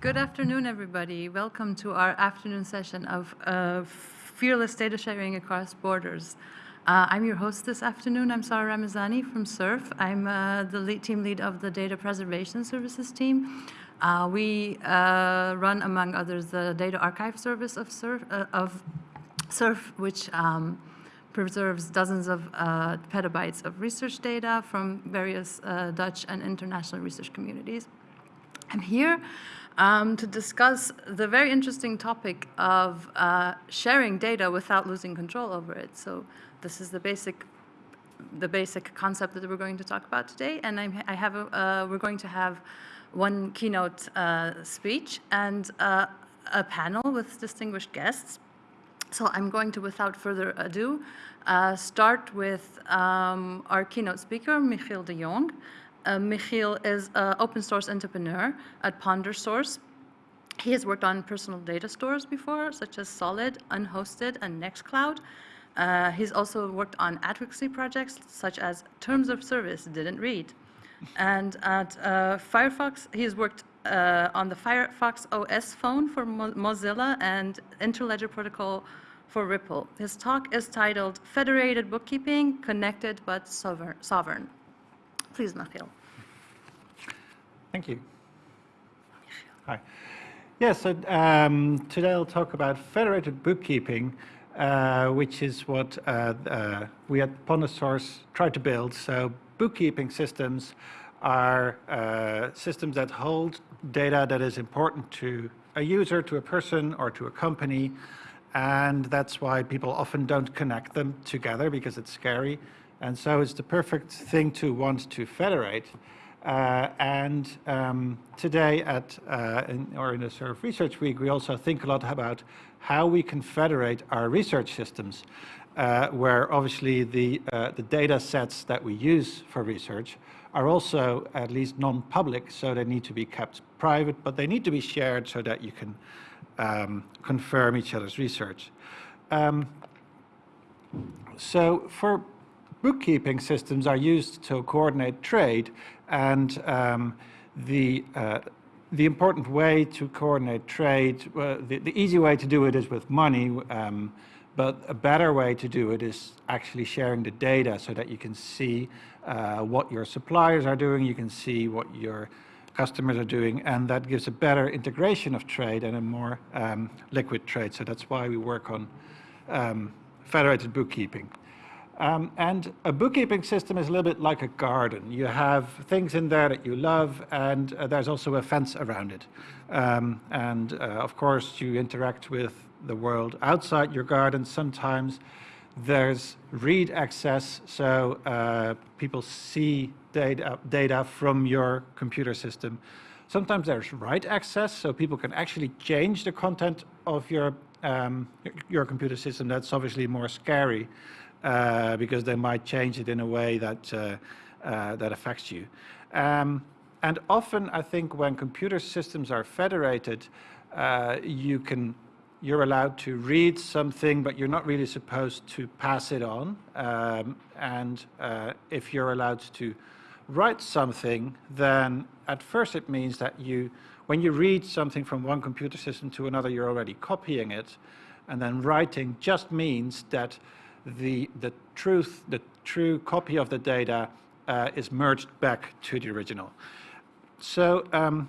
Good afternoon, everybody. Welcome to our afternoon session of uh, Fearless Data Sharing Across Borders. Uh, I'm your host this afternoon. I'm Sarah Ramazani from SURF. I'm uh, the lead, team lead of the Data Preservation Services team. Uh, we uh, run, among others, the Data Archive Service of SURF, uh, of SURF which um, preserves dozens of petabytes of research data from various Dutch and international research communities. I'm here um, to discuss the very interesting topic of sharing data without losing control over it. So this is the basic the basic concept that we're going to talk about today. And I'm, i have a, uh, we're going to have one keynote uh, speech and uh, a panel with distinguished guests. So I'm going to, without further ado, uh, start with um, our keynote speaker, Michiel de Jong. Uh, Michiel is an open source entrepreneur at PonderSource. He has worked on personal data stores before, such as Solid, Unhosted, and Nextcloud. Uh, he's also worked on advocacy projects such as Terms of Service, didn't read. And at uh, Firefox, he's worked uh, on the Firefox OS phone for Mo Mozilla and Interledger Protocol for Ripple. His talk is titled Federated Bookkeeping, Connected but Sovereign. Please, Michiel. Thank you. Hi. Yes, yeah, so um, today I'll talk about federated bookkeeping uh, which is what uh, uh, we at PonderSource try to build. So bookkeeping systems are uh, systems that hold data that is important to a user, to a person, or to a company. And that's why people often don't connect them together because it's scary. And so it's the perfect thing to want to federate. Uh, and um, today at, uh, in, or in the SURF Research Week, we also think a lot about how we can federate our research systems, uh, where obviously the, uh, the data sets that we use for research are also at least non-public, so they need to be kept private, but they need to be shared so that you can um, confirm each other's research. Um, so for bookkeeping systems are used to coordinate trade and um, the uh, the important way to coordinate trade, uh, the, the, easy way to do it is with money, um, but a better way to do it is actually sharing the data so that you can see uh, what your suppliers are doing, you can see what your customers are doing, and that gives a better integration of trade and a more um, liquid trade. So that's why we work on um, federated bookkeeping. Um, and a bookkeeping system is a little bit like a garden. You have things in there that you love, and uh, there's also a fence around it. Um, and uh, of course, you interact with the world outside your garden. Sometimes there's read access, so uh, people see data, data from your computer system. Sometimes there's write access, so people can actually change the content of your um, your computer system. That's obviously more scary uh, because they might change it in a way that, uh, uh, that affects you. Um, and often, I think, when computer systems are federated, uh, you can, you're allowed to read something, but you're not really supposed to pass it on. Um, and uh, if you're allowed to write something, then at first it means that you, when you read something from one computer system to another, you're already copying it. And then writing just means that the, the truth, the true copy of the data uh, is merged back to the original. So um,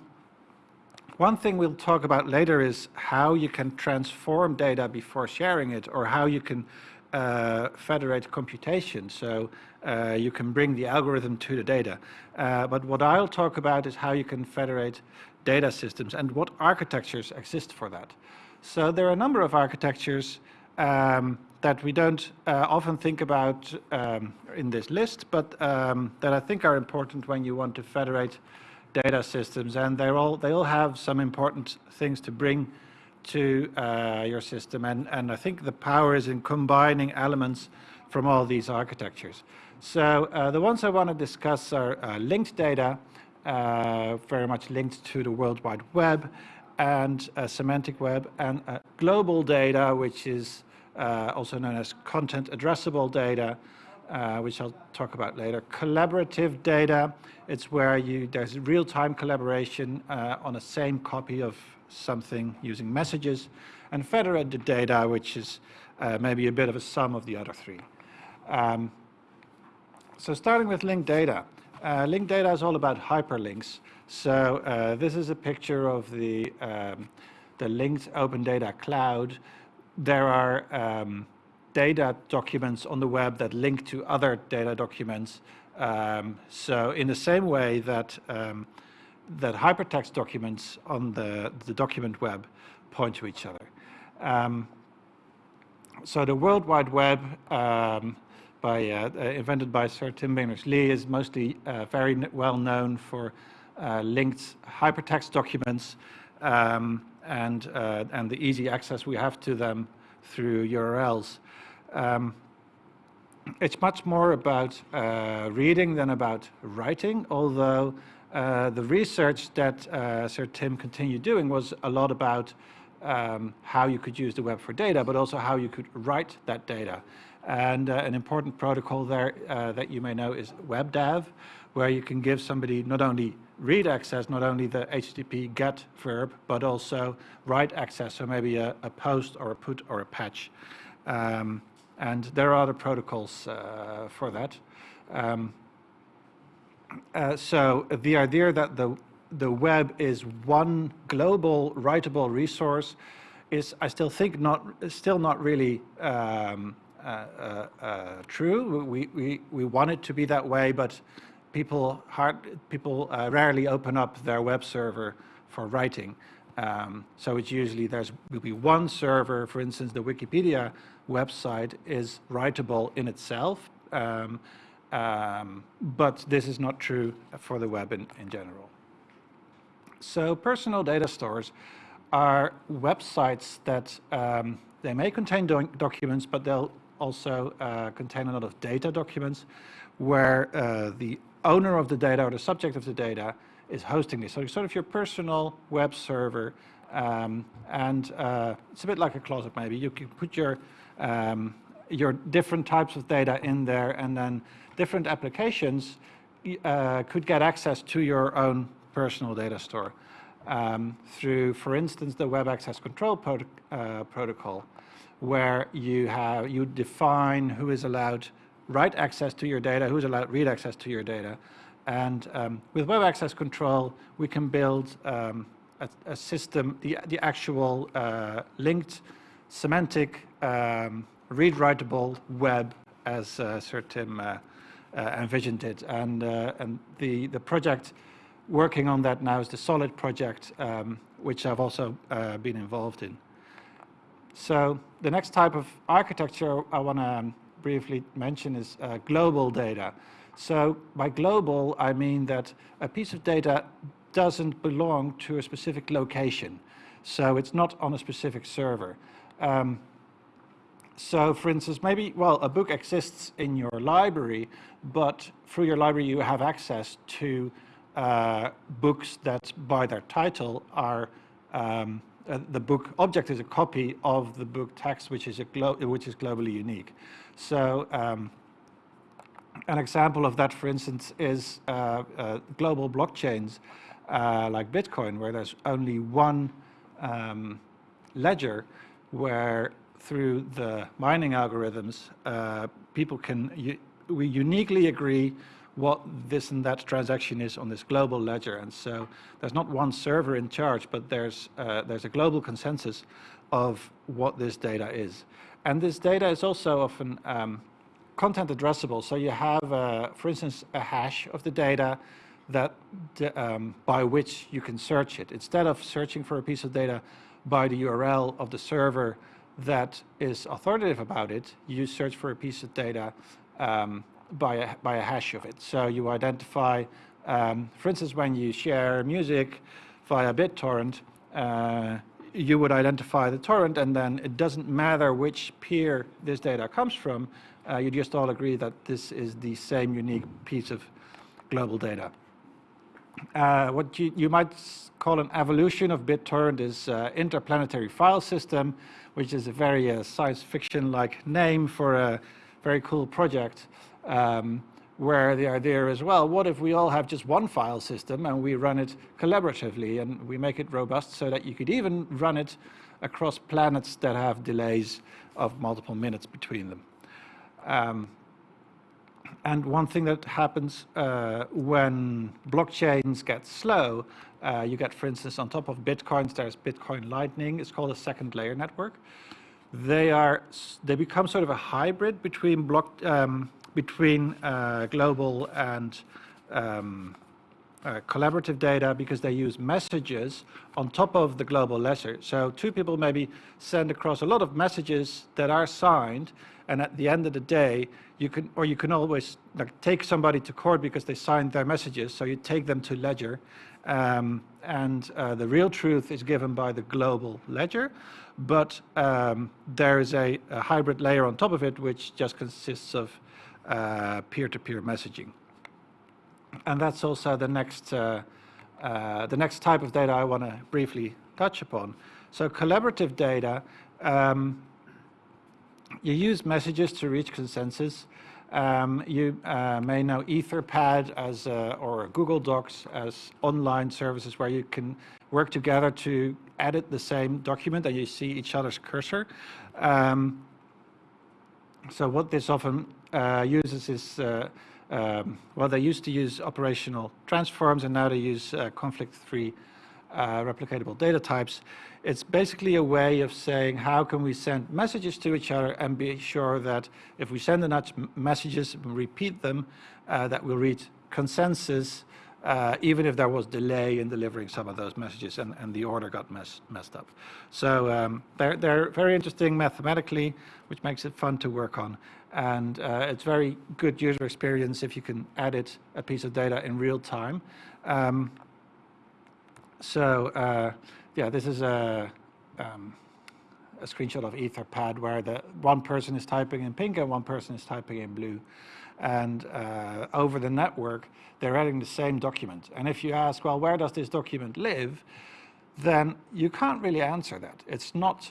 one thing we'll talk about later is how you can transform data before sharing it or how you can uh, federate computation. So uh, you can bring the algorithm to the data. Uh, but what I'll talk about is how you can federate data systems and what architectures exist for that. So there are a number of architectures um, that we don't uh, often think about um, in this list, but um, that I think are important when you want to federate data systems. And they all, they all have some important things to bring to uh, your system. And, and I think the power is in combining elements from all these architectures. So uh, the ones I want to discuss are uh, linked data, uh, very much linked to the World Wide Web, and semantic web, and global data, which is uh, also known as content addressable data, uh, which I'll talk about later. Collaborative data, it's where you, there's real-time collaboration uh, on a same copy of something using messages. And federated data, which is uh, maybe a bit of a sum of the other three. Um, so starting with linked data. Uh, linked data is all about hyperlinks. So uh, this is a picture of the, um, the linked open data cloud. There are um, data documents on the web that link to other data documents. Um, so in the same way that, um, that hypertext documents on the, the document web point to each other. Um, so the World Wide Web, um, by, uh, uh, invented by Sir Tim Berners-Lee, is mostly uh, very well known for uh, linked hypertext documents um, and, uh, and the easy access we have to them through URLs. Um, it's much more about uh, reading than about writing, although uh, the research that uh, Sir Tim continued doing was a lot about um, how you could use the web for data, but also how you could write that data. And uh, an important protocol there uh, that you may know is WebDAV, where you can give somebody not only read access, not only the HTTP GET verb, but also write access, so maybe a, a post or a put or a patch. Um, and there are other protocols uh, for that. Um, uh, so the idea that the, the web is one global writable resource is, I still think, not still not really um, uh, uh, uh true. We, we, we want it to be that way, but people, hard, people uh, rarely open up their web server for writing. Um, so it's usually there's will be one server, for instance, the Wikipedia website is writable in itself, um, um, but this is not true for the web in, in general. So personal data stores are websites that um, they may contain do documents, but they'll also uh, contain a lot of data documents where uh, the owner of the data or the subject of the data is hosting this. So it's sort of your personal web server. Um, and uh, it's a bit like a closet maybe. You can put your, um, your different types of data in there and then different applications uh, could get access to your own personal data store um, through, for instance, the Web Access Control uh, Protocol, where you have you define who is allowed write access to your data, who is allowed read access to your data, and um, with web access control, we can build um, a, a, system, the, the actual uh, linked semantic um, read-writable web as uh, Sir Tim uh, uh, envisioned it. And, uh, and the, the project working on that now is the Solid project, um, which I've also uh, been involved in. So the next type of architecture I want to um, briefly mention is global data. So by global, I mean that a piece of data doesn't belong to a specific location. So it's not on a specific server. Um, so for instance, maybe, well, a book exists in your library, but through your library you have access to uh, books that by their title are, um, uh, the book object is a copy of the book text, which is, a which is globally unique. So um, an example of that, for instance, is uh, uh, global blockchains uh, like Bitcoin, where there's only one um, ledger where through the mining algorithms, uh, people can, we uniquely agree what this and that transaction is on this global ledger. And so there's not one server in charge, but there's, uh, there's a global consensus of what this data is. And this data is also often um, content addressable. So you have, uh, for instance, a hash of the data that um, by which you can search it. Instead of searching for a piece of data by the URL of the server that is authoritative about it, you search for a piece of data um, by, a, by a hash of it. So you identify, um, for instance, when you share music via BitTorrent, uh, you would identify the torrent and then it doesn't matter which peer this data comes from, uh, you just all agree that this is the same unique piece of global data. Uh, what you, you, might call an evolution of BitTorrent is uh, Interplanetary File System, which is a very uh, science fiction-like name for a very cool project. um, where the idea is, well, what if we all have just one file system and we run it collaboratively and we make it robust so that you could even run it across planets that have delays of multiple minutes between them. Um, and one thing that happens uh, when blockchains get slow, uh, you get, for instance, on top of Bitcoins, there's Bitcoin Lightning. It's called a second layer network. They are they become sort of a hybrid between block um, between uh, global and um, uh, collaborative data because they use messages on top of the global ledger. So two people maybe send across a lot of messages that are signed, and at the end of the day, you can, or you can always like take somebody to court because they signed their messages. So you take them to ledger, um, and uh, the real truth is given by the global ledger, but um, there is a, a, hybrid layer on top of it, which just consists of peer-to-peer -peer messaging and that's also the next, uh, uh, the next type of data I want to briefly touch upon. So collaborative data, um, you use messages to reach consensus. Um, you uh, may know Etherpad as, uh, or Google Docs as online services where you can work together to edit the same document and you see each other's cursor. Um, so what this often uh, uses is uh, um, well, they used to use operational transforms and now they use uh, conflict-free uh, replicatable data types. It's basically a way of saying how can we send messages to each other and be sure that if we send enough messages and repeat them, that we'll reach consensus uh, even if there was delay in delivering some of those messages and, and the order got mess, messed up. So um, they're, they're very interesting mathematically, which makes it fun to work on. And uh, it's very good user experience if you can edit a piece of data in real time. Um, so uh, yeah, this is a, um, a screenshot of Etherpad where the one person is typing in pink and one person is typing in blue and uh, over the network, they're editing the same document. And if you ask, well, where does this document live? Then you can't really answer that. It's not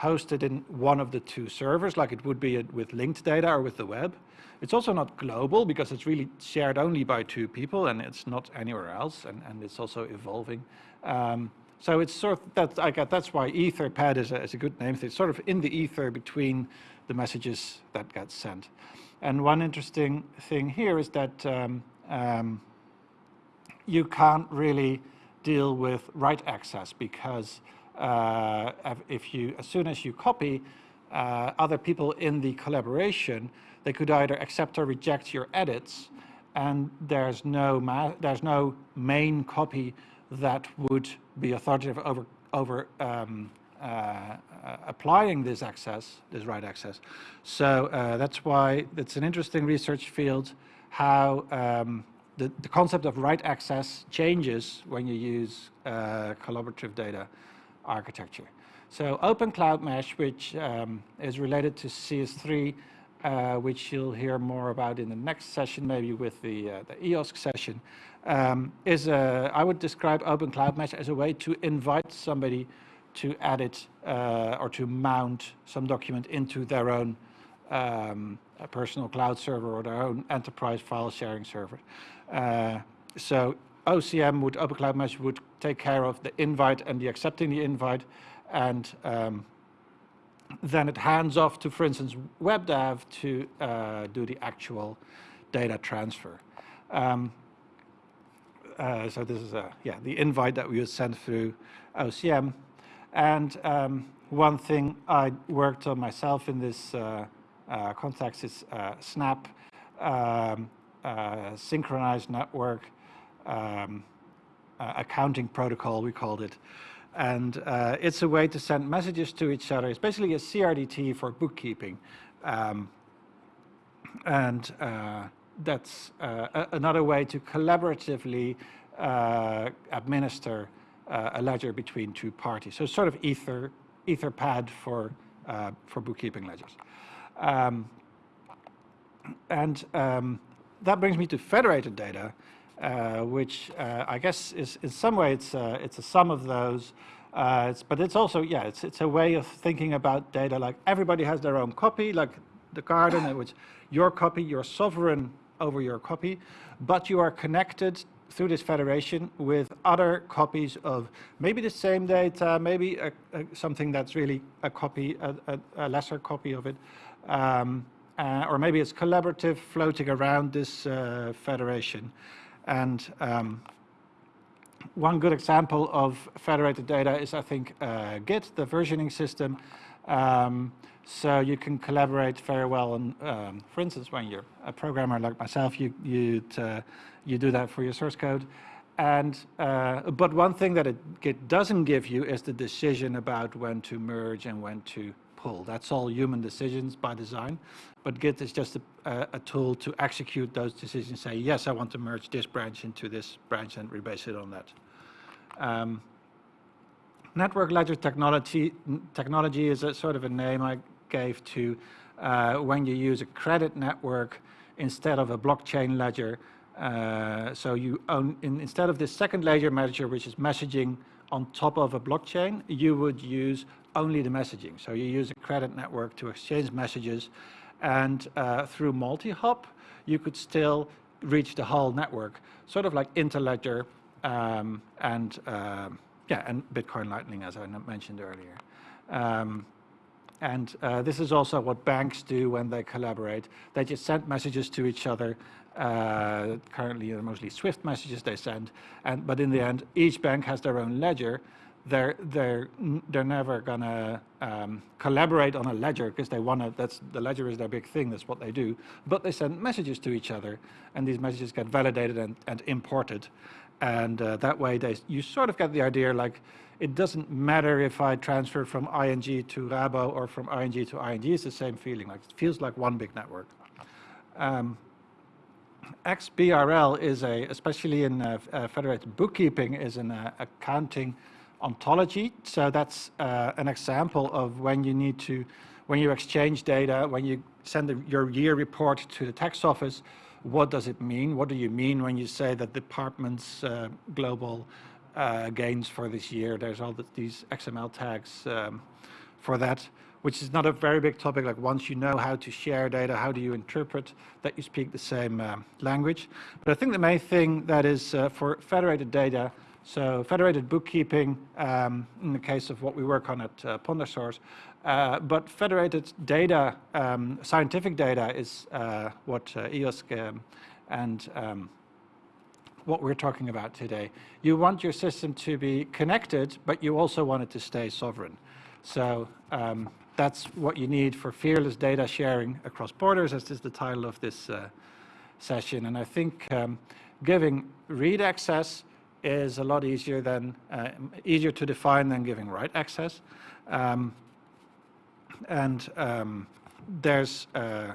hosted in one of the two servers like it would be with linked data or with the web. It's also not global because it's really shared only by two people and it's not anywhere else and, and it's also evolving. Um, so it's sort of, that, I get, that's why Etherpad is a, is a good name. It's sort of in the ether between the messages that get sent. And one interesting thing here is that um, um, you can't really deal with write access because uh, if you, as soon as you copy uh, other people in the collaboration, they could either accept or reject your edits, and there's no there's no main copy that would be authoritative over over um, applying this access, this right access. So uh, that's why it's an interesting research field, how um, the, the, concept of right access changes when you use uh, collaborative data architecture. So Open Cloud Mesh, which um, is related to CS3, uh, which you'll hear more about in the next session, maybe with the, uh, the EOSC session, um, is a, I would describe Open Cloud Mesh as a way to invite somebody to edit uh, or to mount some document into their own um, personal cloud server or their own enterprise file sharing server. Uh, so OCM would, Open Cloud Mesh would take care of the invite and the accepting the invite and um, then it hands off to, for instance, WebDAV to uh, do the actual data transfer. Um, uh, so this is a, yeah, the invite that we would send through OCM. And um, one thing I worked on myself in this uh, uh, context is uh, Snap, um, uh, synchronized network um, uh, accounting protocol, we called it. And uh, it's a way to send messages to each other. It's basically a CRDT for bookkeeping. Um, and that's another way to collaboratively administer uh, a ledger between two parties. So sort of ether, etherpad for, uh, for bookkeeping ledgers. Um, and um, that brings me to federated data, uh, which uh, I guess is in some way it's, uh, it's a sum of those. Uh, it's, but it's also, yeah, it's, it's a way of thinking about data like everybody has their own copy, like the garden, which your copy, you're sovereign over your copy, but you are connected through this federation with other copies of maybe the same data, maybe a, a, something that's really a copy, a, a lesser copy of it, um, uh, or maybe it's collaborative floating around this uh, federation. And um, one good example of federated data is, I think, uh, Git, the versioning system. Um, so you can collaborate very well. And um, for instance, when you're a programmer like myself, you you uh, you do that for your source code. And uh, but one thing that it Git doesn't give you is the decision about when to merge and when to pull. That's all human decisions by design. But Git is just a, a, tool to execute those decisions. Say yes, I want to merge this branch into this branch and rebase it on that. Um, network ledger technology technology is a sort of a name I gave to uh, when you use a credit network instead of a blockchain ledger. Uh, so you own, in, instead of this second ledger manager, which is messaging on top of a blockchain, you would use only the messaging. So you use a credit network to exchange messages, and uh, through multi-hop, you could still reach the whole network, sort of like Interledger um, and um, yeah, and Bitcoin Lightning, as I mentioned earlier. Um, and uh, this is also what banks do when they collaborate. They just send messages to each other. Uh, currently, they're mostly Swift messages they send. And, but in the end, each bank has their own ledger. They're, they're, they're never going to um, collaborate on a ledger because they want to, that's, the ledger is their big thing, that's what they do. But they send messages to each other, and these messages get validated and, and imported. And uh, that way, they, you sort of get the idea like, it doesn't matter if I transfer from ING to Rabo or from ING to ING, it's the same feeling, like it feels like one big network. Um, XBRL is a, especially in uh, uh, federated bookkeeping, is an uh, accounting ontology. So that's uh, an example of when you need to, when you exchange data, when you send the, your year report to the tax office, what does it mean? What do you mean when you say that department's uh, global uh, gains for this year? There's all the, these XML tags um, for that, which is not a very big topic. Like once you know how to share data, how do you interpret that you speak the same um, language? But I think the main thing that is uh, for federated data, so federated bookkeeping, um, in the case of what we work on at uh, PonderSource, uh, but federated data, um, scientific data is uh, what uh, EOSC um, and um, what we're talking about today. You want your system to be connected, but you also want it to stay sovereign. So um, that's what you need for fearless data sharing across borders, as is the title of this uh, session. And I think um, giving read access is a lot easier than uh, easier to define than giving write access. Um, and um, there's uh,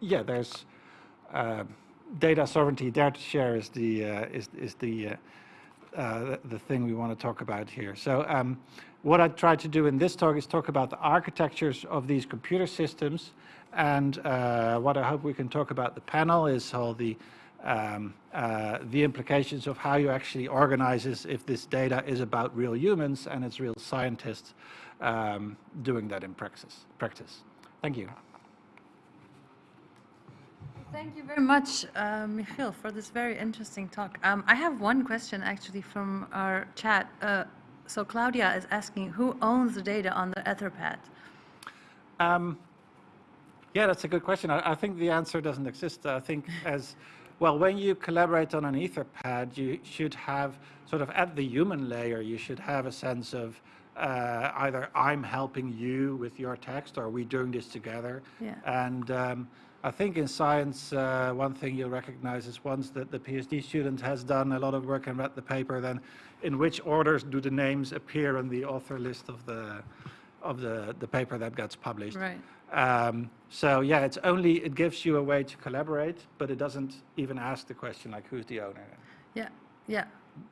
yeah there's uh, data sovereignty. To share is the uh, is is the uh, uh, the thing we want to talk about here. So um, what I tried to do in this talk is talk about the architectures of these computer systems, and uh, what I hope we can talk about the panel is all the um, the implications of how you actually organize this if this data is about real humans and it's real scientists um, doing that in practice. practice. Thank you. Thank you very much, uh, Michiel, for this very interesting talk. Um, I have one question actually from our chat. Uh, so Claudia is asking, who owns the data on the Etherpad? Um, yeah, that's a good question. I, I, think the answer doesn't exist. I think as well, when you collaborate on an Etherpad, you should have sort of at the human layer, you should have a sense of uh, either I'm helping you with your text or we're doing this together. Yeah. And um, I think in science, uh, one thing you'll recognize is once that the PhD student has done a lot of work and read the paper, then in which orders do the names appear on the author list of the of the, the paper that gets published. Right. Um, so yeah, it's only, it gives you a way to collaborate, but it doesn't even ask the question like who's the owner. Yeah, yeah.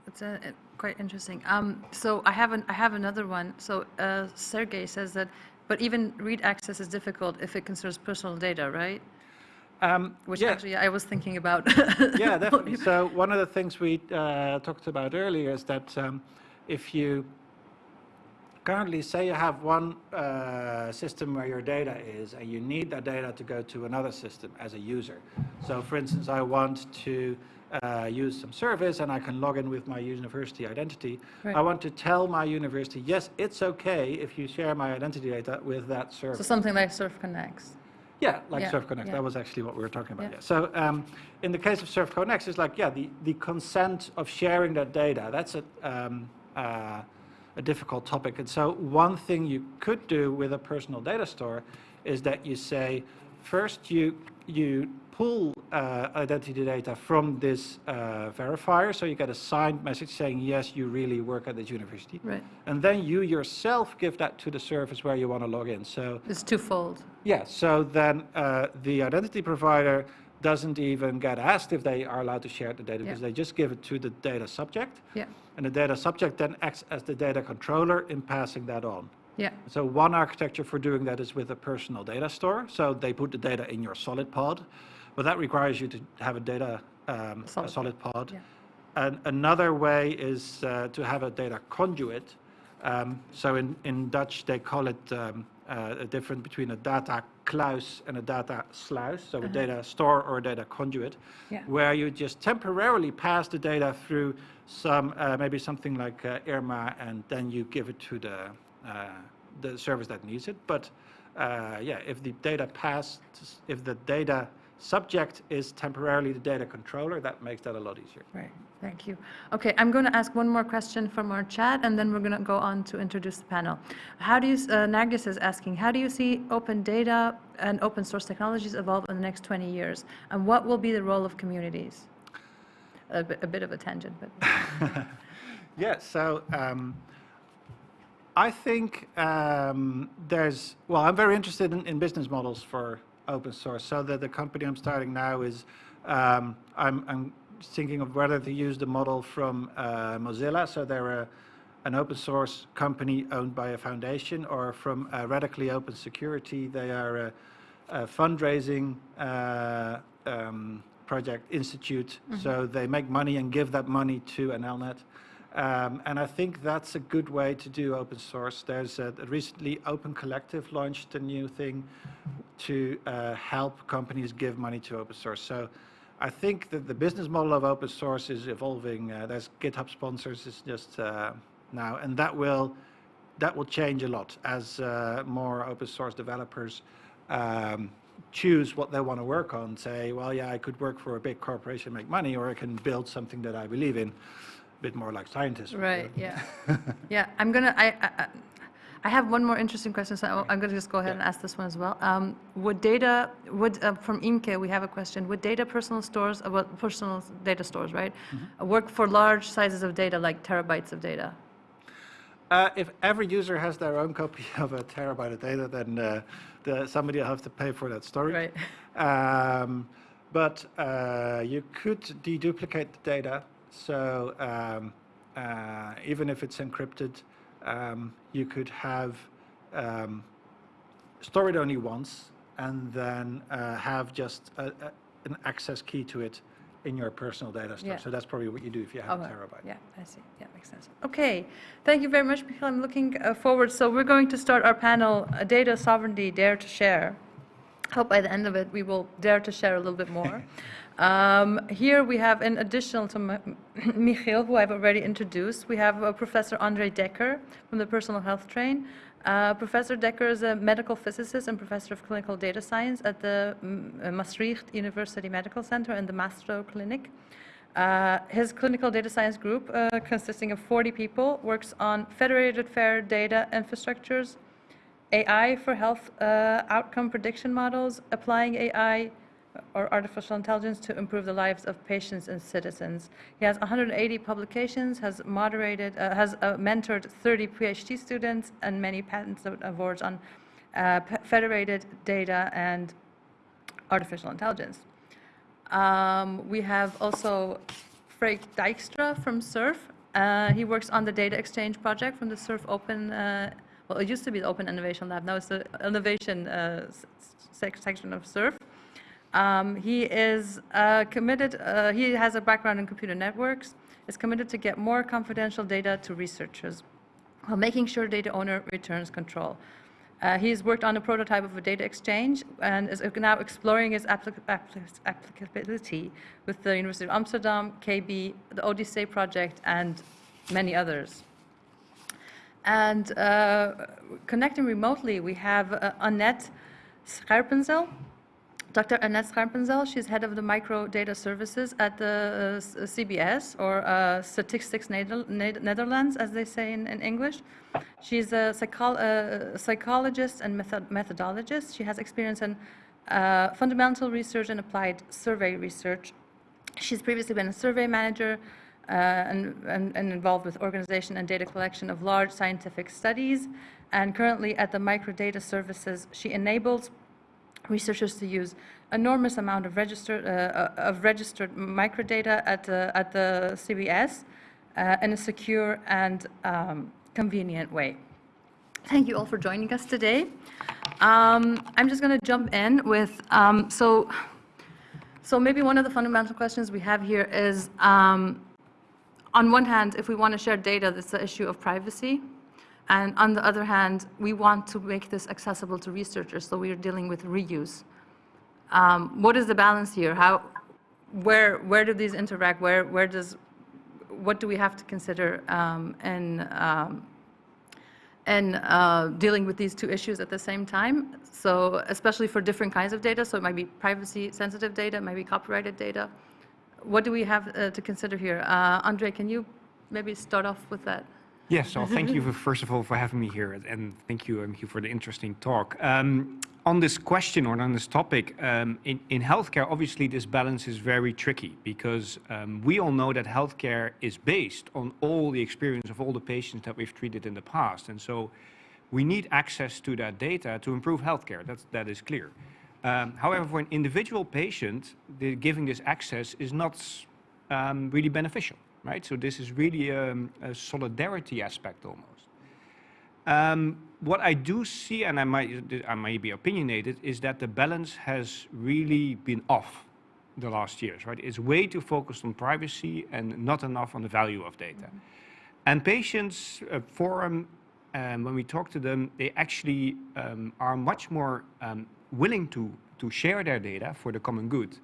It's a, a quite interesting. Um, so I have an, I have another one. So uh, Sergey says that, but even read access is difficult if it concerns personal data, right? Um, Which yeah. actually I was thinking about. yeah, definitely. So one of the things we uh, talked about earlier is that um, if you currently, say you have one uh, system where your data is, and you need that data to go to another system as a user. So, for instance, I want to uh, use some service, and I can log in with my university identity. Right. I want to tell my university, yes, it's okay if you share my identity data with that service. So something like Surf Connects. Yeah, like Yeah, SURFconext. yeah. That was actually what we were talking about. Yeah. Yeah. So um, in the case of SURFconext, it's like, yeah, the, the consent of sharing that data, that's a, um, uh, a difficult topic. And so one thing you could do with a personal data store is that you say, first you, you pull uh, identity data from this uh, verifier, so you get a signed message saying, yes, you really work at this university. Right. And then you yourself give that to the service where you want to log in. So It's twofold. yeah, so then uh, the identity provider doesn't even get asked if they are allowed to share the data, because they just give it to the data subject, Yeah. and the data subject then acts as the data controller in passing that on. Yeah. So one architecture for doing that is with a personal data store. So they put the data in your solid pod, but that requires you to have a data um, Solid a pod, solid pod. yeah. And another way is uh, to have a data conduit. Um, so in, in Dutch they call it um, uh, a difference between a data kluis and a data sluis, so a data store or a data conduit, Uh-huh. Yeah. where you just temporarily pass the data through some uh, maybe something like uh, IRMA, and then you give it to the uh, the service that needs it. But uh, yeah, if the data pass, if the data subject is temporarily the data controller, that makes that a lot easier. Right, thank you. Okay, I'm going to ask one more question from our chat, and then we're going to go on to introduce the panel. How do you, uh, Nargis is asking, how do you see open data and open source technologies evolve in the next 20 years? And what will be the role of communities? A bit, a bit of a tangent, but, Yeah, so um, I think um, there's, well, I'm very interested in, in business models for open source. So that the company I'm starting now is, um, I'm, I'm thinking of whether to use the model from uh, Mozilla. So they're a, an open source company owned by a foundation or from uh, Radically Open Security. They are a, a fundraising uh, um, project institute. So they make money and give that money to NLnet. Um, and I think that's a good way to do open source. There's a, recently Open Collective launched a new thing to uh, help companies give money to open source. So I think that the business model of open source is evolving. Uh, there's GitHub sponsors is just uh, now, and that will that will change a lot as uh, more open source developers um, choose what they want to work on. Say, well, yeah, I could work for a big corporation, make money, or I can build something that I believe in. A bit more like scientists. right, yeah. Yeah, I'm going to, I, I- I have one more interesting question, so I'm going to just go ahead and ask this one as well. Um, Would data, would, uh, from Imke, we have a question, would data personal stores, uh, well, personal data stores, right, uh, work for large sizes of data, like terabytes of data? Uh, if every user has their own copy of a terabyte of data, then uh, the, somebody will have to pay for that storage. Right. Um, but uh, you could deduplicate the data. So um, uh, even if it's encrypted, um, you could have um, store it only once and then uh, have just a, a, an access key to it in your personal data store. Yeah. So that's probably what you do if you have a terabyte. Yeah, I see. Yeah, makes sense. Okay, thank you very much, Michael. I'm looking uh, forward. So we're going to start our panel, uh, Data Sovereignty, Dare to Share. Hope by the end of it, we will dare to share a little bit more. Um, Here we have, in addition to Mi- Michiel, who I've already introduced, we have uh, Professor Andre Dekker from the Personal Health Train. Uh, Professor Dekker is a medical physicist and professor of clinical data science at the mm, uh, Maastricht University Medical Center and the Maastro Clinic. Uh, His clinical data science group, uh, consisting of 40 people, works on federated fair data infrastructures, AI for health uh, outcome prediction models, applying AI or artificial intelligence to improve the lives of patients and citizens. He has 180 publications, has moderated, uh, has uh, mentored 30 PhD students, and many patents awards on uh, federated data and artificial intelligence. Um, We have also Freek Dijkstra from SURF. Uh, He works on the data exchange project from the SURF Open, uh, well, it used to be the Open Innovation Lab, now it's the Innovation uh, section of SURF. Um, He is uh, committed, uh, he has a background in computer networks, is committed to get more confidential data to researchers. while making sure data owner returns control. Uh, he's worked on a prototype of a data exchange and is now exploring its applic applic applicability with the University of Amsterdam, KB, the ODISSEI project, and many others. And uh, connecting remotely, we have uh, Annette Scherpenzeel. Dr. Annette Scherpenzeel, she's head of the micro data services at the uh, CBS, or uh, Statistics Netherlands, as they say in, in English. She's a psycho uh, psychologist and method methodologist. She has experience in uh, fundamental research and applied survey research. She's previously been a survey manager uh, and, and, and, involved with organization and data collection of large scientific studies. And currently at the Microdata Services, she enables researchers to use enormous amount of registered, uh, of registered microdata at, uh, at the CBS uh, in a secure and um, convenient way. Thank you all for joining us today. Um, I'm just going to jump in with, um, so, so maybe one of the fundamental questions we have here is, um, on one hand, if we want to share data, that's the issue of privacy. And on the other hand, we want to make this accessible to researchers, so we are dealing with reuse. Um, what is the balance here? How, where, where do these interact? Where, where does, what do we have to consider um, in, um, in uh, dealing with these two issues at the same time? So especially for different kinds of data, so it might be privacy-sensitive data, it might be copyrighted data. What do we have uh, to consider here? Uh, Andre, can you maybe start off with that? Yes, so thank you, for, first of all, for having me here, and thank you, um, for the interesting talk. Um, on this question or on this topic, um, in, in healthcare, obviously this balance is very tricky because um, we all know that healthcare is based on all the experience of all the patients that we've treated in the past. And so we need access to that data to improve healthcare, That's, that is clear. Um, however, for an individual patient, the, giving this access is not um, really beneficial right? So this is really um, a solidarity aspect almost. Um, what I do see, and I might, I may be opinionated, is that the balance has really been off the last years, right? It's way too focused on privacy and not enough on the value of data. Mm -hmm. And patients uh, forum, um, when we talk to them, they actually um, are much more um, willing to, to share their data for the common good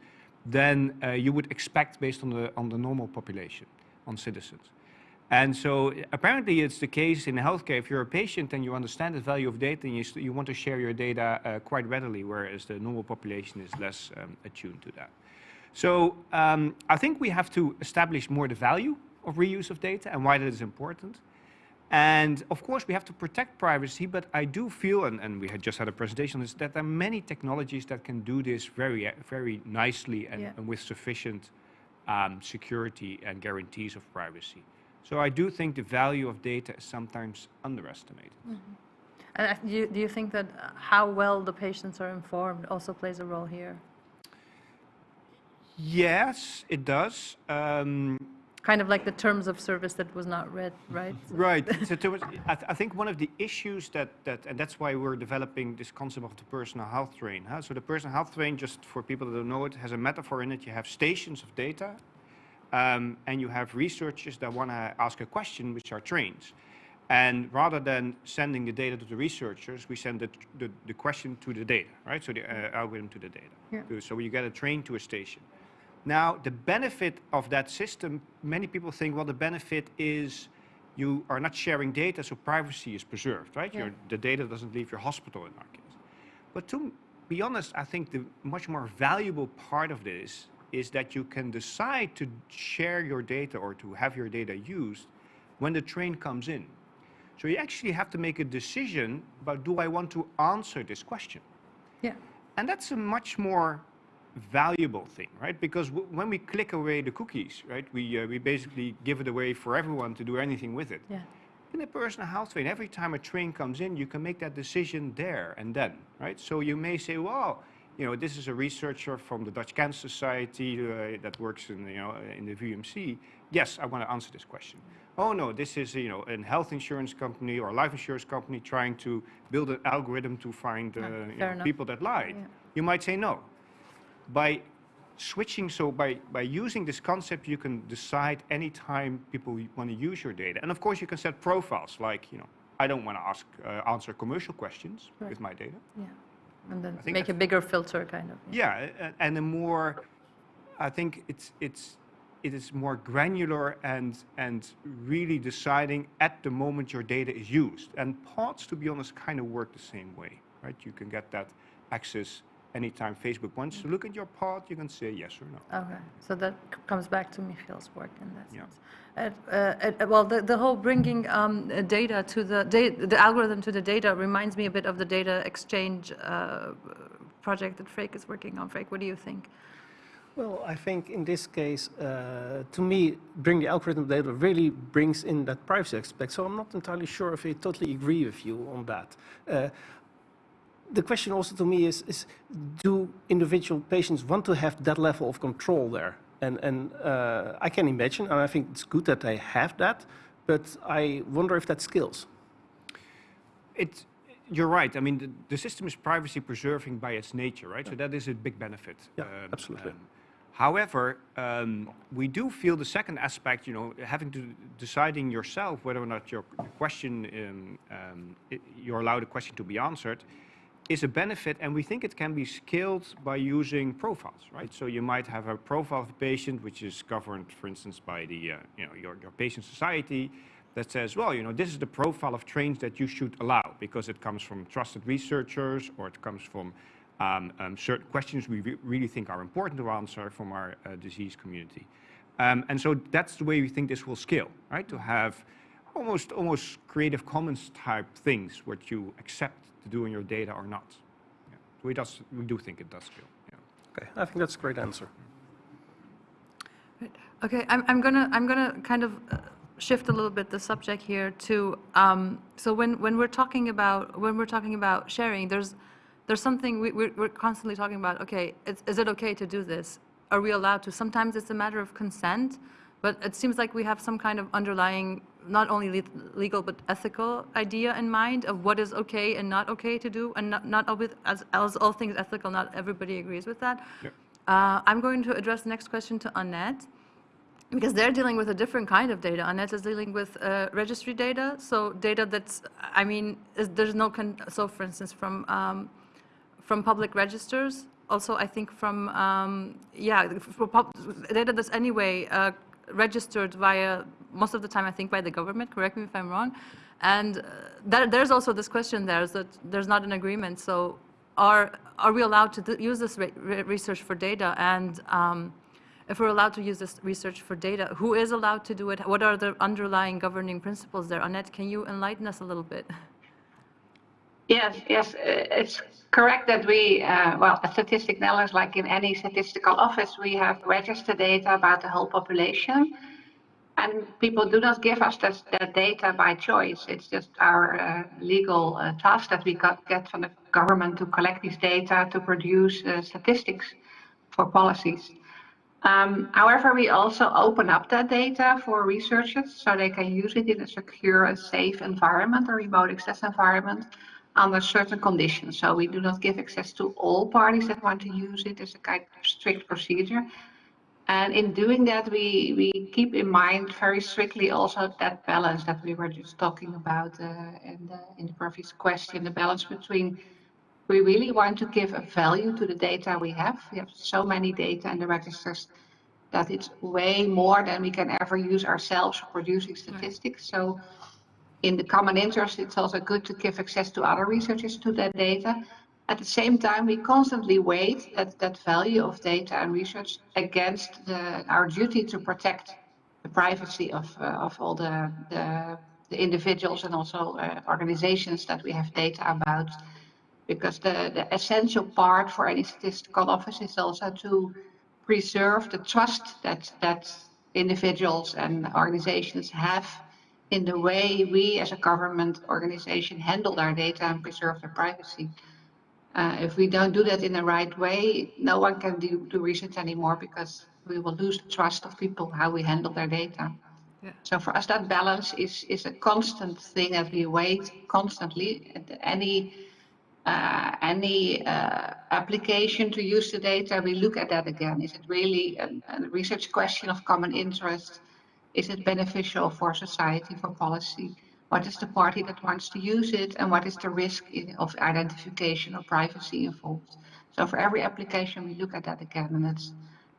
than uh, you would expect based on the, on the normal population on citizens. And so apparently it's the case in healthcare, if you're a patient and you understand the value of data, and you, you want to share your data uh, quite readily, whereas the normal population is less um, attuned to that. So um, I think we have to establish more the value of reuse of data and why that is important. And of course, we have to protect privacy, but I do feel, and, and we had just had a presentation on this, that there are many technologies that can do this very, very nicely and, yeah. and with sufficient um, security and guarantees of privacy. So I do think the value of data is sometimes underestimated. Mm -hmm. And do you, do you think that how well the patients are informed also plays a role here? Yes, it does. Um, kind of like the terms of service that was not read, right? Right. so was, I, th I, think one of the issues that, that, and that's why we're developing this concept of the personal health train. Huh? So the personal health train, just for people that don't know it, has a metaphor in it. You have stations of data, um, and you have researchers that want to ask a question, which are trains. And rather than sending the data to the researchers, we send the, the, the question to the data, right? So the uh, algorithm to the data. Yeah. So you get a train to a station. Now, the benefit of that system, many people think, well, the benefit is you are not sharing data, so privacy is preserved, right? Yeah. the data doesn't leave your hospital in our case. But to be honest, I think the much more valuable part of this is that you can decide to share your data or to have your data used when the train comes in. So you actually have to make a decision about do I want to answer this question? Yeah. And that's a much more valuable thing, right? Because when we click away the cookies, right, we, uh, we basically give it away for everyone to do anything with it. Yeah. In a personal health train, every time a train comes in, you can make that decision there and then, right? So you may say, well, you know, this is a researcher from the Dutch Cancer Society uh, that works in, you know, in the VMC. Yes, I want to answer this question. Oh no, this is, you know, a health insurance company or a life insurance company trying to build an algorithm to find uh, you know, people that lied. Yeah. You might say no by switching, so by, by using this concept, you can decide anytime people want to use your data. And of course, you can set profiles like, you know, I don't want to ask, uh, answer commercial questions Right. with my data. Yeah. And then make a bigger filter, kind of. Yeah, a- and a more, I think it's it's it is more granular and and really deciding at the moment your data is used. And pods, to be honest, kind of work the same way, right? You can get that access anytime Facebook wants to look at your pod. You can say yes or no. Okay, so that c- comes back to Michiel's work in that Yeah. sense. Uh, uh, well, the, the whole bringing um, uh, data to the da- the algorithm to the data reminds me a bit of the data exchange uh, project that Freek is working on. Freek, what do you think? Well, I think in this case, uh, to me, bring the algorithm data really brings in that privacy aspect. So I'm not entirely sure if I totally agree with you on that. Uh, the question also to me is, is, do individual patients want to have that level of control there? And, and uh, I can imagine, and I think it's good that they have that, but I wonder if that skills. It, you're right. I mean, the, the system is privacy preserving by its nature, right? So that is a big benefit. Yeah, absolutely. however, um, we do feel the second aspect, you know, having to deciding yourself whether or not your question, um, um, you're allowed a question to be answered, is a benefit, and we think it can be scaled by using profiles, right? So you might have a profile of a patient which is governed, for instance, by the, uh, you know, your, your patient society that says, well, you know, this is the profile of trains that you should allow because it comes from trusted researchers or it comes from um, um, certain questions we re- really think are important to answer from our uh, disease community. Um, and so that's the way we think this will scale, right? To have almost almost Creative Commons type things, what you accept to do in your data or not. Yeah. We, does, we do think it does scale. Yeah. Okay, I think that's a great answer. Right. Okay, I'm, I'm gonna, I'm gonna kind of uh, shift a little bit the subject here to, um, so when, when we're talking about, when we're talking about sharing, there's, there's something we, we're, we're constantly talking about, okay, is, is it okay to do this? Are we allowed to? Sometimes it's a matter of consent, but it seems like we have some kind of underlying, not only le- legal, but ethical idea in mind of what is okay and not okay to do, and not, not always, as, as all things ethical, not everybody agrees with that. Yep. Uh, I'm going to address the next question to Annette because they're dealing with a different kind of data. Annette is dealing with uh, registry data, so data that's, I mean, is, there's no, so for instance, from, um, from public registers, also I think from, um, yeah, for pub- data that's anyway uh, registered via, most of the time I think by the government, correct me if I'm wrong. And uh, there, there's also this question there, is that there's not an agreement, so are, are we allowed to th- use this re- re- research for data? And um, if we're allowed to use this research for data, who is allowed to do it? What are the underlying governing principles there? Annette, can you enlighten us a little bit? Yes, yes, uh, it's correct that we, uh, well, a Statistic Netherlands, like in any statistical office, we have registered data about the whole population. And people do not give us that, data by choice. It's just our uh, legal uh, task that we got, get from the government to collect these data to produce uh, statistics for policies. Um, however, we also open up that data for researchers so they can use it in a secure and safe environment, a remote access environment, under certain conditions. So we do not give access to all parties that want to use it. It's a kind of strict procedure. And in doing that, we, we keep in mind very strictly also that balance that we were just talking about uh, in, the, in the previous question, the balance between we really want to give a value to the data we have. We have so many data in the registers that it's way more than we can ever use ourselves producing statistics. So in the common interest, it's also good to give access to other researchers to that data. At the same time, we constantly weigh that, that value of data and research against the, our duty to protect the privacy of, uh, of all the, the, the individuals and also uh, organizations that we have data about because the, the essential part for any statistical office is also to preserve the trust that that individuals and organizations have in the way we as a government organization handle our data and preserve their privacy. Uh, if we don't do that in the right way, no one can do, do research anymore because we will lose the trust of people how we handle their data. Yeah. So for us, that balance is, is a constant thing that we wait constantly. Any uh, any uh, application to use the data, we look at that again. Is it really a, a research question of common interest? Is it beneficial for society, for policy? What is the party that wants to use it? And what is the risk of identification or privacy involved? So for every application, we look at that again. And that's,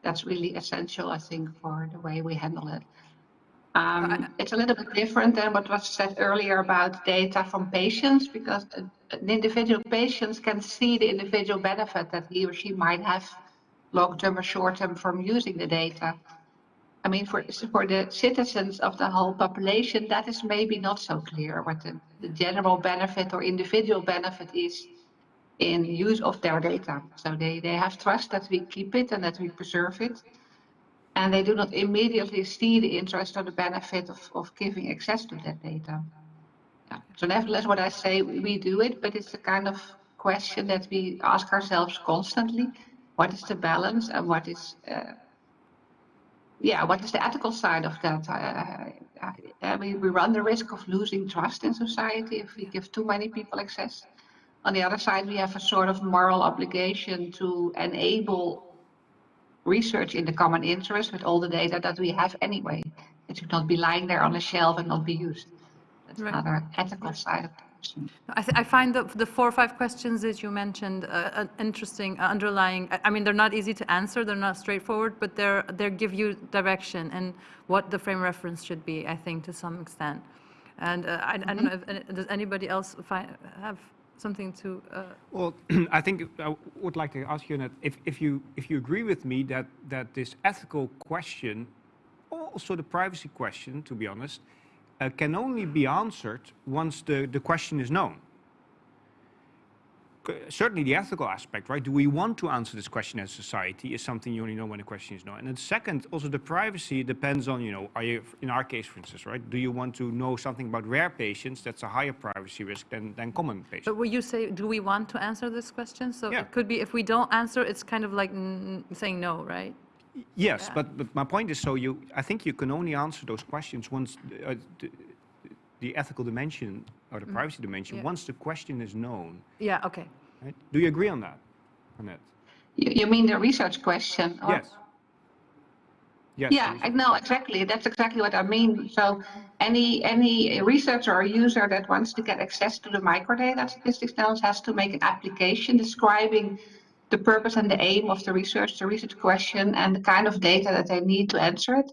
that's really essential, I think, for the way we handle it. Um, it's a little bit different than what was said earlier about data from patients because an individual patient can see the individual benefit that he or she might have long-term or short-term from using the data. I mean, for, for the citizens of the whole population, that is maybe not so clear what the, the general benefit or individual benefit is in use of their data. So they, they have trust that we keep it and that we preserve it and they do not immediately see the interest or the benefit of, of giving access to that data. Yeah. So nevertheless, what I say, we do it, but it's a kind of question that we ask ourselves constantly. What is the balance and what is, uh, yeah, what is the ethical side of that? Uh, uh, we, we run the risk of losing trust in society if we give too many people access. On the other side, we have a sort of moral obligation to enable research in the common interest with all the data that we have anyway. It should not be lying there on a shelf and not be used. That's Right. another ethical side of question. I, th- I find the, the four or five questions that you mentioned uh, uh, interesting, uh, underlying. I, I mean, they're not easy to answer, they're not straightforward, but they're they give you direction and what the frame reference should be. I think to some extent. And uh, I, I don't know if does anybody else fi- have something to. Uh, Well, I think I would like to ask you that if, if you if you agree with me that that this ethical question, also the privacy question, to be honest, uh, can only be answered once the the question is known. C- Certainly the ethical aspect, right? Do we want to answer this question as society is something you only know when the question is known. And then second, also the privacy depends on, you know, are you, in our case, for instance, right? Do you want to know something about rare patients? That's a higher privacy risk than, than common patients. but will you say, do we want to answer this question? So Yeah. it could be if we don't answer, it's kind of like saying no, right? Yes, Yeah. but, but my point is, so you, I think you can only answer those questions once uh, the, the ethical dimension or the privacy dimension. Yeah. once the question is known, Yeah. Okay. right? Do you agree on that, on that? You, you mean the research question? or- Yes. Yes. Yeah, please. I know exactly. That's exactly what I mean. So any any researcher or user that wants to get access to the microdata statistics analysis has to make an application describing the purpose and the aim of the research, the research question, and the kind of data that they need to answer it.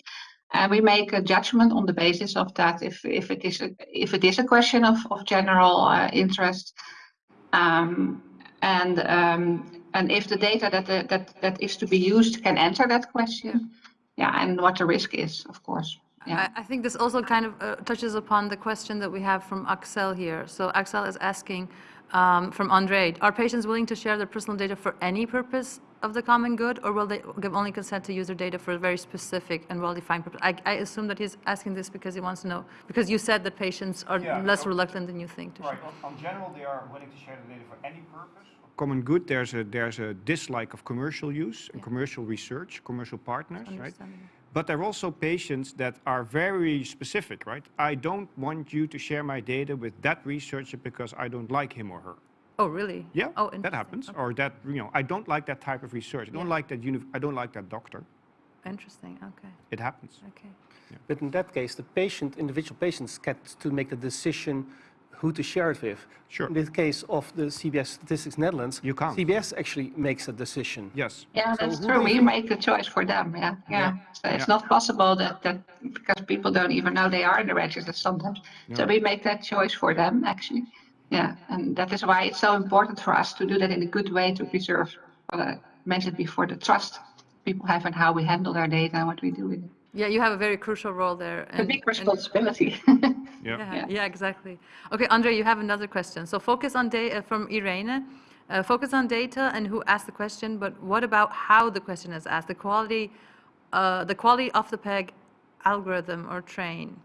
And we make a judgment on the basis of that if, if it is a, if it is a question of, of general uh, interest, um, and um, and if the data that, the, that that is to be used can answer that question, yeah, and what the risk is, of course. Yeah. I, I think this also kind of uh, touches upon the question that we have from Axel here. So Axel is asking um, from Andre, are patients willing to share their personal data for any purpose of the common good, or will they give only consent to use their data for a very specific and well-defined purpose? I, I assume that he's asking this because he wants to know, because you said that patients are Yeah, less so- reluctant than you think to share. Right, on, on general, they are willing to share the data for any purpose. Common good, there's a, there's a dislike of commercial use and commercial research, commercial partners, right? Understandable. But there are also patients that are very specific, right? I don't want you to share my data with that researcher because I don't like him or her. Oh, really? Yeah, Oh, that happens. Okay. Or that, you know, I don't like that type of research. I don't Yeah. like that, uni- I don't like that doctor. Interesting, okay, It happens. okay. But in that case, the patient, individual patients get to make the decision who to share it with. Sure. In the case of the CBS Statistics Netherlands, You can't. CBS actually makes a decision. Yes. Yeah, So that's who true. We you- make a choice for them. Yeah, yeah. So it's Yeah. not possible that, that because people don't even know they are in the register sometimes. So we make that choice for them actually. Yeah, and that is why it's so important for us to do that in a good way to preserve what I mentioned before, the trust people have and how we handle their data and what we do with it. Yeah, you have a very crucial role there. And, A big responsibility. Yeah. Yeah, Yeah. yeah, exactly. Okay, Andre, you have another question. So focus on data from Irene. Uh, focus on data and who asked the question, but what about how the question is asked? The quality, uh, the quality of the PEG algorithm or train.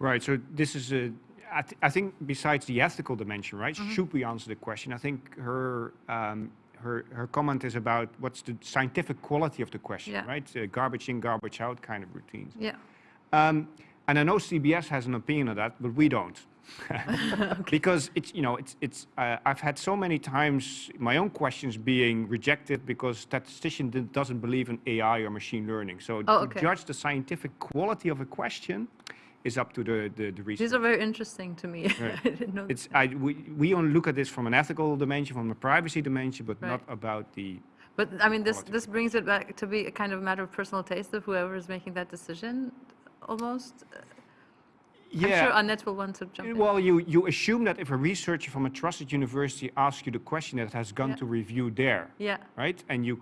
Right. So this is a. I, th- I think besides the ethical dimension, right? Should we answer the question? I think her um, her her comment is about what's the scientific quality of the question, Yeah. right? Uh, garbage in, garbage out kind of routines. Yeah, Um, and I know CBS has an opinion on that, but we don't. because it's you know it's it's uh, I've had so many times my own questions being rejected because statistician did, doesn't believe in AI or machine learning. So Oh, to judge the scientific quality of a question is up to the the, the research. These are very interesting to me. I didn't know. It's I we, we only look at this from an ethical dimension, from a privacy dimension, but not about the But I mean, this, this brings it back to be a kind of matter of personal taste of whoever is making that decision, almost. I'm sure Annette will want to jump in. Well, you, you assume that if a researcher from a trusted university asks you the question that has gone Yeah. to review there, Yeah, right? And you,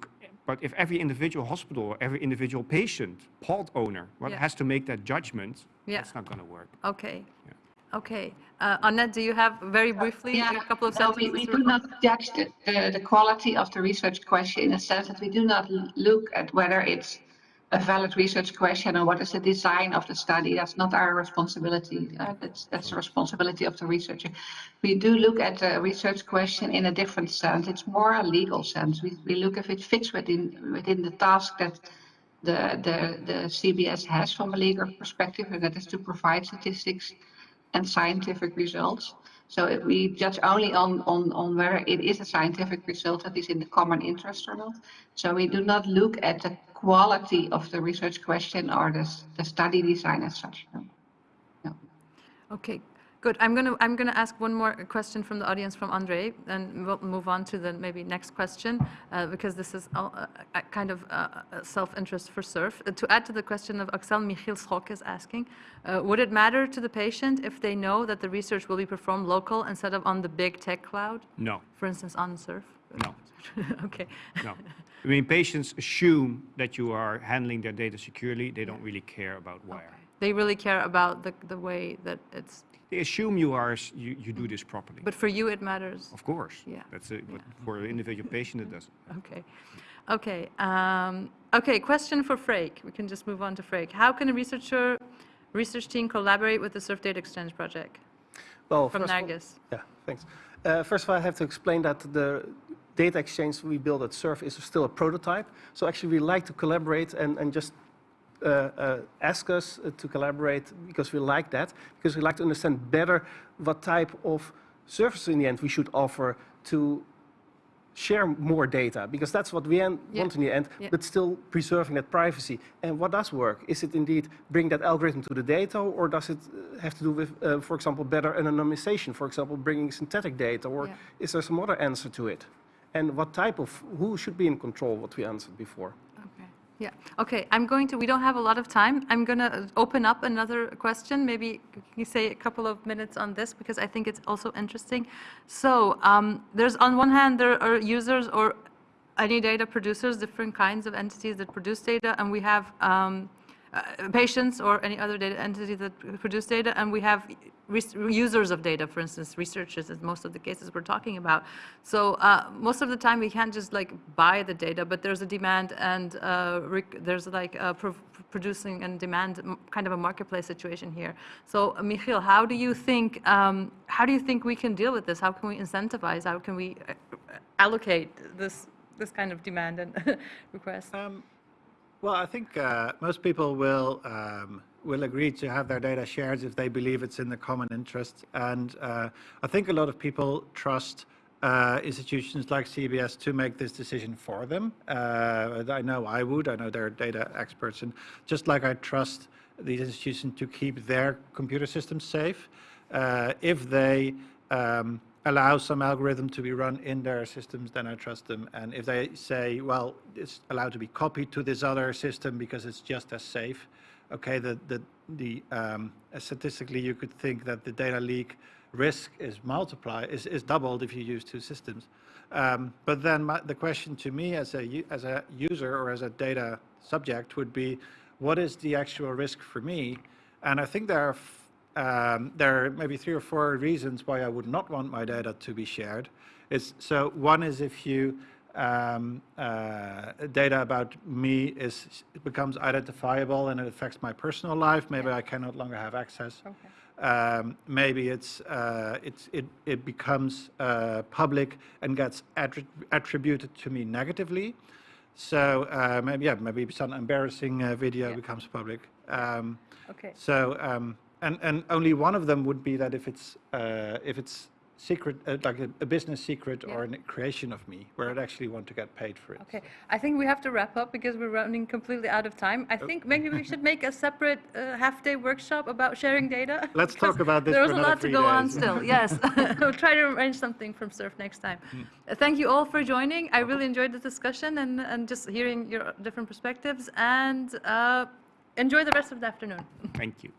but if every individual hospital or every individual patient, pod owner, well, Yeah. has to make that judgment, Yeah. that's not going to work. okay. Okay. Uh, Annette, do you have very briefly a couple of no, sentences? we, we do not judge the, the, the quality of the research question in the sense that we do not look at whether it's a valid research question or what is the design of the study. That's not our responsibility. Uh, that's, that's the responsibility of the researcher. We do look at the research question in a different sense. It's more a legal sense. We, we look if it fits within, within the task that the, the, the CBS has from a legal perspective, and that is to provide statistics and scientific results. So if we judge only on, on, on whether it is a scientific result that is in the common interest or not. So we do not look at the quality of the research question or the, the study design as such. no. Okay, good. I'm going to, I'm going to ask one more question from the audience from Andre, and we'll move on to the maybe next question, uh, because this is all, uh, uh, kind of uh, self-interest for SURF. Uh, To add to the question of Axel, Michiel Schok is asking, uh, would it matter to the patient if they know that the research will be performed local instead of on the big tech cloud, No, for instance, on SURF? no, Okay, no. I mean, patients assume that you are handling their data securely. They don't really care about where. They really care about the, the way that it's, They assume you are you, you do this properly. but for you, it matters. of course, Yeah. that's it. But for an individual patient, it doesn't. Okay. Okay. Um, okay. Question for Freek. We can just move on to Freek. How can a researcher, research team collaborate with the Surf Data Exchange project Well, from first all- Nargis? Yeah, thanks. Uh, First of all, I have to explain that the data exchange we build at SURF is still a prototype. So actually, we like to collaborate and, and just uh, uh, ask us uh, to collaborate because we like that, because we like to understand better what type of services in the end we should offer to share more data, because that's what we Yeah. want in the end, Yeah. but still preserving that privacy. And what does work? Is it indeed bring that algorithm to the data, or does it uh, have to do with, uh, for example, better anonymization, for example, bringing synthetic data, or Yeah. is there some other answer to it? And what type of, who should be in control, what we answered before? Yeah. Okay. I'm going to, we don't have a lot of time. I'm going to open up another question. Maybe you say a couple of minutes on this because I think it's also interesting. So um, there's on one hand, there are users or any data producers, different kinds of entities that produce data, and we have um, uh, patients or any other data entity that produce data, and we have users of data, for instance, researchers in most of the cases we're talking about. So uh, most of the time we can't just like buy the data, but there's a demand and uh, there's like pro- producing and demand kind of a marketplace situation here. So uh, Michiel, how do you think um, how do you think we can deal with this? How can we incentivize? How can we uh, allocate this this kind of demand and request? Um, well, I think uh, most people will um, will agree to have their data shared if they believe it's in the common interest, and uh, I think a lot of people trust uh, institutions like CBS to make this decision for them. Uh, I know I would. I know they're data experts, and just like I trust these institutions to keep their computer systems safe, uh, if they um, allow some algorithm to be run in their systems, then I trust them. And if they say, well, it's allowed to be copied to this other system because it's just as safe, okay, the, the, the um, statistically you could think that the data leak risk is multiplied, is, is doubled if you use two systems. Um, but then my, the question to me as a, as a user or as a data subject would be, what is the actual risk for me? And I think there are um, there are maybe three or four reasons why I would not want my data to be shared. It's, so one is if you um, uh, data about me is becomes identifiable and it affects my personal life. Maybe I can no longer have access. Um, maybe it's, uh, it's it it becomes uh, public and gets attri- attributed to me negatively. So uh, maybe yeah, maybe some embarrassing uh, video Yeah. becomes public. Um, Okay. so um, and and only one of them would be that if it's uh, if it's secret, uh, like a, a business secret or a creation of me, where I'd actually want to get paid for it. Okay, I think we have to wrap up because we're running completely out of time. Oh. I think maybe we should make a separate uh, half-day workshop about sharing data. Let's talk about this There was a lot to go on still, yes. We'll try to arrange something from Surf next time. Hmm. Uh, Thank you all for joining. I really enjoyed the discussion and, and just hearing your different perspectives. And uh, enjoy the rest of the afternoon. Thank you.